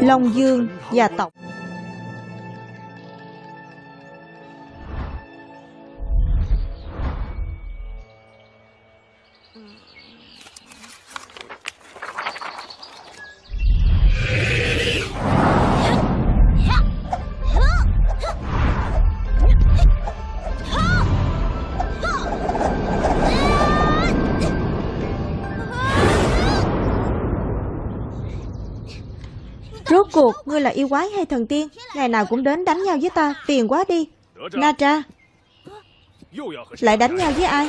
Long Dương gia tộc. Rốt cuộc, ngươi là yêu quái hay thần tiên? Ngày nào cũng đến đánh nhau với ta, Phiền quá đi. Na Tra. Lại đánh nhau với ai?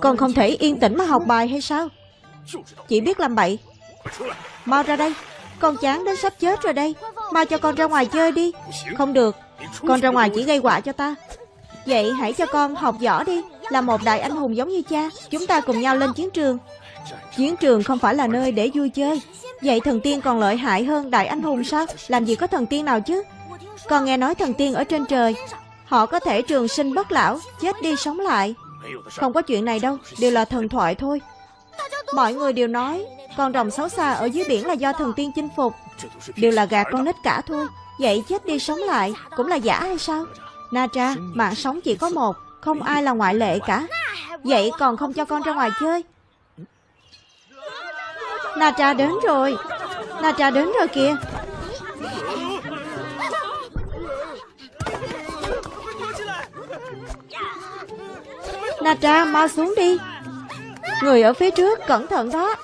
Còn không thể yên tĩnh mà học bài hay sao? Chỉ biết làm bậy. Mau ra đây. Con chán đến sắp chết rồi đây. Mau cho con ra ngoài chơi đi. Không được. Con ra ngoài chỉ gây họa cho ta. Vậy hãy cho con học võ đi. Là một đại anh hùng giống như cha. Chúng ta cùng nhau lên chiến trường. Chiến trường không phải là nơi để vui chơi. Vậy thần tiên còn lợi hại hơn đại anh hùng sao? Làm gì có thần tiên nào chứ? Còn nghe nói thần tiên ở trên trời, Họ có thể trường sinh bất lão, Chết đi sống lại. Không có chuyện này đâu, Đều là thần thoại thôi. Mọi người đều nói, Con rồng xấu xa ở dưới biển là do thần tiên chinh phục. Đều là gạt con nít cả thôi, Vậy chết đi sống lại Cũng là giả hay sao? Na Tra, Mạng sống chỉ có một, Không ai là ngoại lệ cả. Vậy còn không cho con ra ngoài chơi Na cha đến rồi. Na cha đến rồi kìa. Na cha mau xuống đi. Người ở phía trước, cẩn thận đó.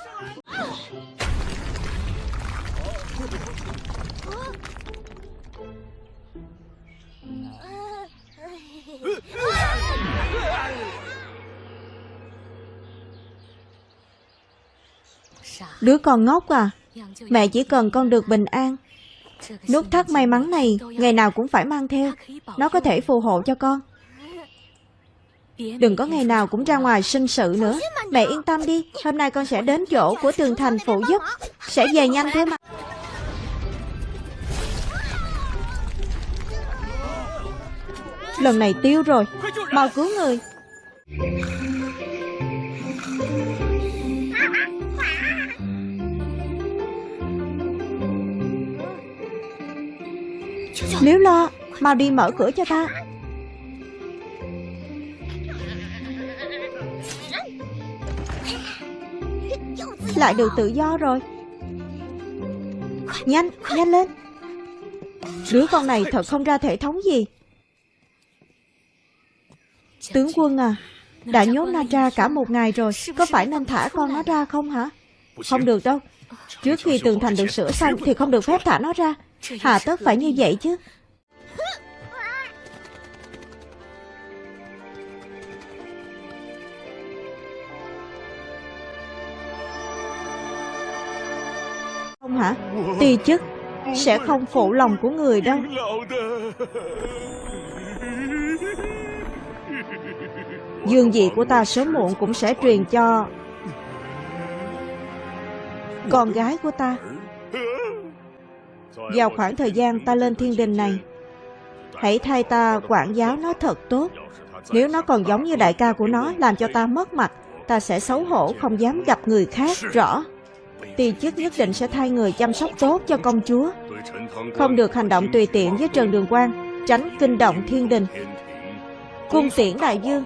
Đứa con ngốc à? Mẹ chỉ cần con được bình an. Nút thắt may mắn này, Ngày nào cũng phải mang theo. Nó có thể phù hộ cho con. Đừng có ngày nào cũng ra ngoài sinh sự nữa. Mẹ yên tâm đi, Hôm nay con sẽ đến chỗ của tường thành phụ giúp. Sẽ về nhanh thế mà. Lần này tiêu rồi, Mau cứu người. Nếu lo Mau đi mở cửa cho ta. Lại được tự do rồi. Nhanh, nhanh lên. Đứa con này thật không ra thể thống gì. Tướng quân à Đã nhốt nó ra cả một ngày rồi Có phải nên thả con nó ra không hả? Không được đâu. Trước khi tường thành được sửa xong Thì không được phép thả nó ra. Hà tất phải như vậy chứ. Không hả? Ti chức Sẽ không phụ lòng của người đâu. Dương vị của ta sớm muộn cũng sẽ truyền cho Con gái của ta vào khoảng thời gian ta lên thiên đình này, Hãy thay ta quản giáo nó thật tốt. Nếu nó còn giống như đại ca của nó, Làm cho ta mất mặt, Ta sẽ xấu hổ, không dám gặp người khác Rõ. Ti chức nhất định sẽ thay người chăm sóc tốt cho công chúa. Không được hành động tùy tiện với Trần Đường Quang Tránh kinh động thiên đình. Cung tiễn đại dương.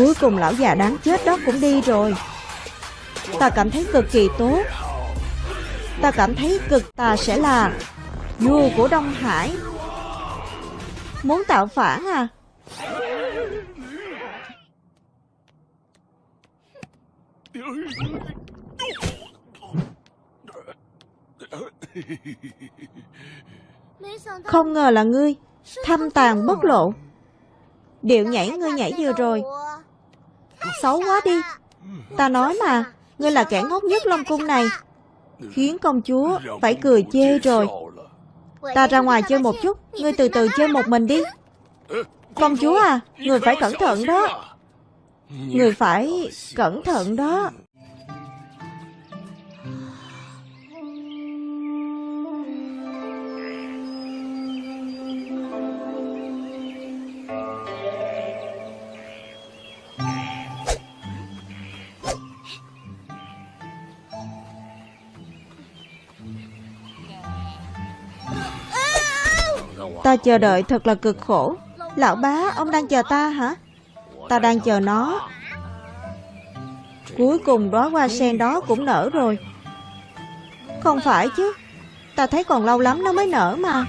Cuối cùng lão già đáng chết đó cũng đi rồi. Ta cảm thấy cực kỳ tốt. Ta cảm thấy cực ta sẽ là Vua của Đông Hải. Muốn tạo phản à? Không ngờ là ngươi, Thâm tàn bất lộ. Điệu nhảy ngươi nhảy vừa rồi. Xấu quá đi. Ta nói mà, Ngươi là kẻ ngốc nhất Long Cung này. Khiến công chúa phải cười chê rồi. Ta ra ngoài chơi một chút, Ngươi từ từ chơi một mình đi. Công chúa à Người phải cẩn thận đó. Người phải cẩn thận đó. Ta chờ đợi thật là cực khổ. Lão bá, ông đang chờ ta hả? Ta đang chờ nó. Cuối cùng đóa hoa sen đó cũng nở rồi. Không phải chứ. Ta thấy còn lâu lắm nó mới nở mà.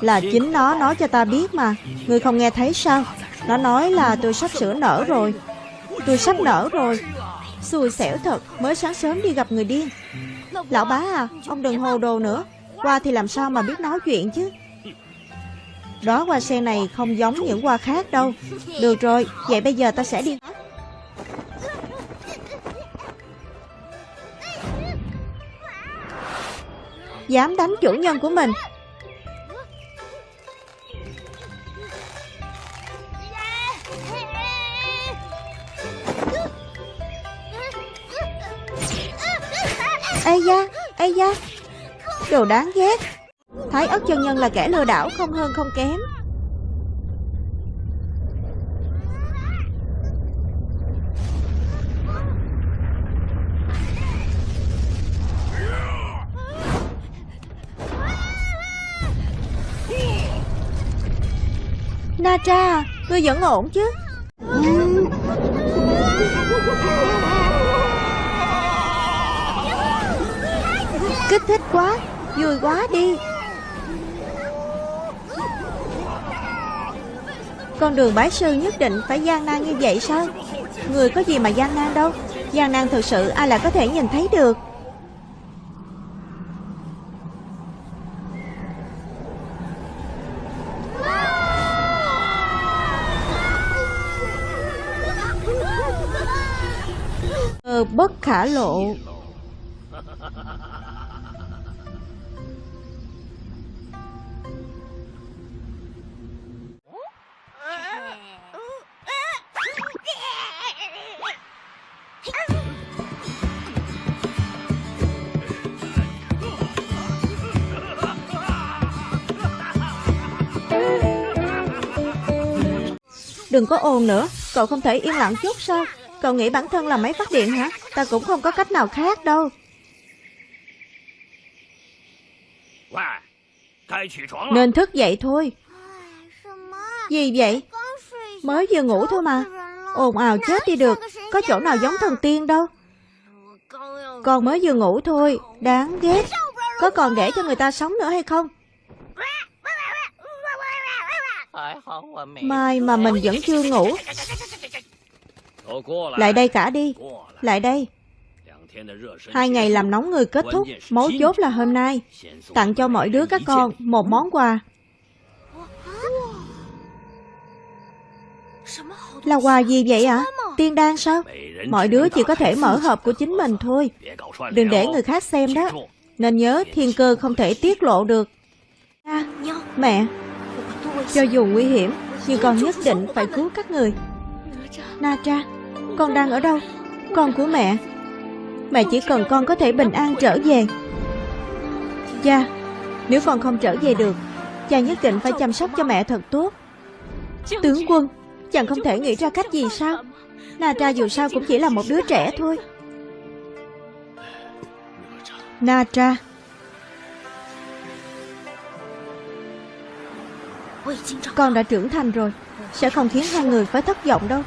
Là chính nó nói cho ta biết mà. Ngươi không nghe thấy sao? Nó nói là tôi sắp sửa nở rồi. Tôi sắp nở rồi. Xui xẻo thật Mới sáng sớm đi gặp người điên. Lão bá à Ông đừng hồ đồ nữa. Qua thì làm sao mà biết nói chuyện chứ? Đó hoa sen này không giống những hoa khác đâu. Được rồi, vậy bây giờ ta sẽ đi. Dám đánh chủ nhân của mình. Ây da, Ây da. Đồ đáng ghét. Thái ất chân nhân là kẻ lừa đảo không hơn không kém. Na Tra, ngươi vẫn ổn chứ? Kích thích quá, vui quá đi. Con đường bái sư nhất định phải gian nan như vậy sao? Người có gì mà gian nan đâu? Gian nan thực sự ai lại có thể nhìn thấy được? Ờ, bất khả lộ. Đừng có ồn nữa Cậu không thể yên lặng chút sao? Cậu nghĩ bản thân là máy phát điện hả? Ta cũng không có cách nào khác đâu. Nên thức dậy thôi. Gì vậy? Mới vừa ngủ thôi mà. Ồn ào chết đi được. Có chỗ nào giống thần tiên đâu. Con mới vừa ngủ thôi. Đáng ghét. Có còn để cho người ta sống nữa hay không Mai mà mình vẫn chưa ngủ. Lại đây cả đi. Lại đây. Hai ngày làm nóng người kết thúc. Mấu chốt là hôm nay. Tặng cho mỗi đứa các con một món quà. Là quà gì vậy ạ? À? Tiên đan sao? Mọi đứa chỉ có thể mở hộp của chính mình thôi. Đừng để người khác xem đó. Nên nhớ thiên cơ không thể tiết lộ được. À, Mẹ cho dù nguy hiểm Nhưng con nhất định phải cứu các người. Na Tra Con đang ở đâu? Con của mẹ. Mẹ chỉ cần con có thể bình an trở về. Cha Nếu con không trở về được Cha nhất định phải chăm sóc cho mẹ thật tốt. Tướng quân Chàng không thể nghĩ ra cách gì sao? Na Tra dù sao cũng chỉ là một đứa trẻ thôi. Na Tra Con đã trưởng thành rồi Sẽ không khiến hai người phải thất vọng đâu.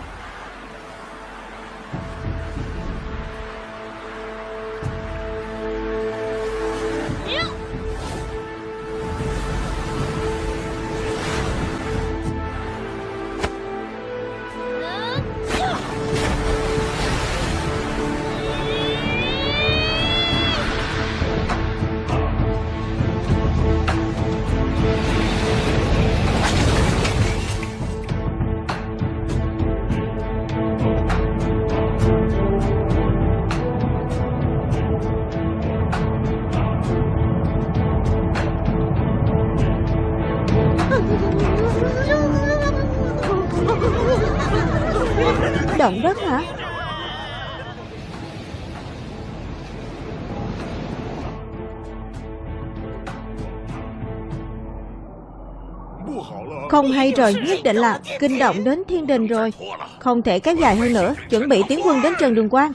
Không hay rồi, nhất định là kinh động đến thiên đình rồi. Không thể kéo dài hơn nữa Chuẩn bị tiến quân đến Trần Đường Quang.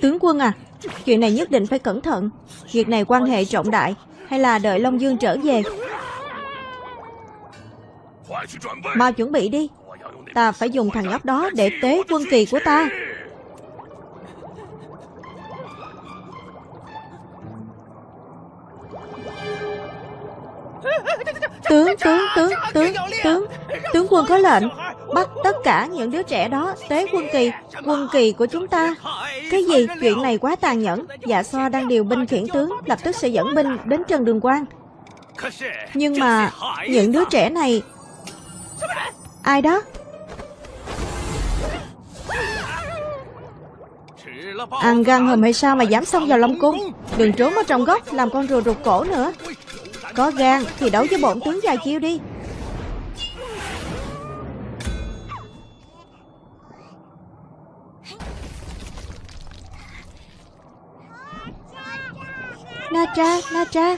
Tướng quân à Chuyện này nhất định phải cẩn thận. Việc này quan hệ trọng đại Hay là đợi Long Dương trở về? Mau chuẩn bị đi. Ta phải dùng thằng nhóc đó để tế quân kỳ của ta. Tướng, tướng, tướng, tướng, tướng. Tướng quân có lệnh Bắt tất cả những đứa trẻ đó tế quân kỳ. Quân kỳ của chúng ta. Cái gì? Chuyện này quá tàn nhẫn. Dạ so đang điều binh khiển tướng Lập tức sẽ dẫn binh đến Trần Đường Quang Nhưng mà Những đứa trẻ này Ai đó? Ăn gan hùm hay sao mà dám xông vào Long Cung Đừng trốn ở trong góc Làm con rùa rụt cổ nữa. Có gan thì đấu với bổn tướng dài chiêu đi. Na cha, na cha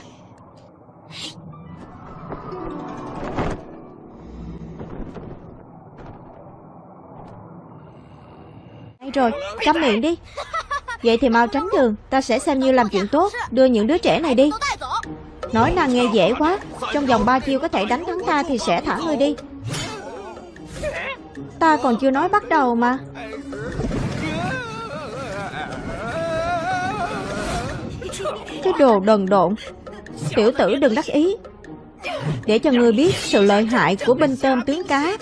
Hay rồi, cắm miệng đi. Vậy thì mau tránh đường Ta sẽ xem như làm chuyện tốt Đưa những đứa trẻ này đi. Nói nàng nghe dễ quá. Trong vòng ba chiêu có thể đánh thắng ta Thì sẽ thả ngươi đi. Ta còn chưa nói bắt đầu mà. Cái đồ đần độn. Tiểu tử đừng đắc ý. Để cho ngươi biết sự lợi hại của binh tôm tướng cá.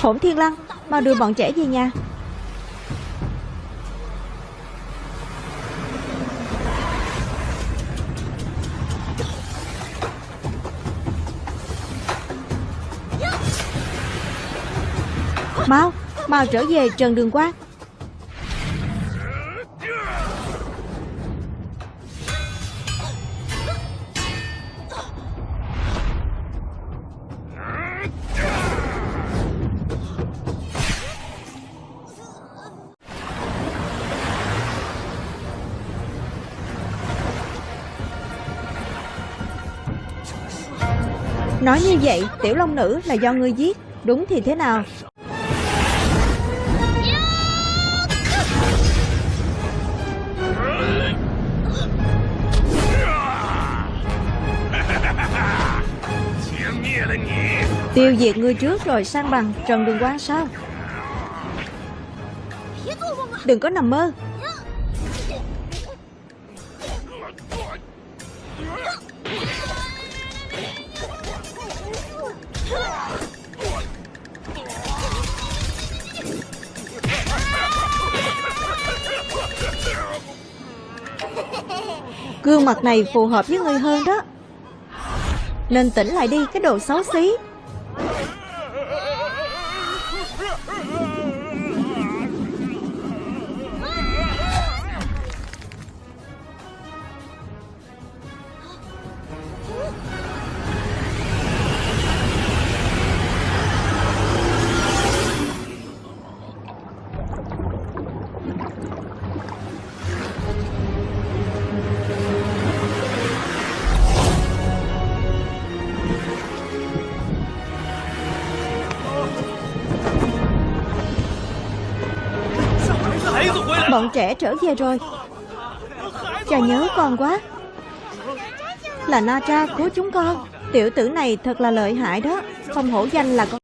Hổn Thiên Lăng, Mau đưa bọn trẻ về nhà. Mau Mau trở về Trần Đường Quang Nói như vậy, Tiểu Long Nữ là do ngươi giết, Đúng thì thế nào? Tiêu diệt ngươi trước rồi, sang bằng, Trần Đường quan sao. Đừng có nằm mơ. Gương mặt này phù hợp với ngươi hơn đó. Nên tỉnh lại đi, cái đồ xấu xí. Bọn trẻ trở về rồi. Cha nhớ con quá. Là Na Tra của chúng con. Tiểu tử này thật là lợi hại đó. Không hổ danh là con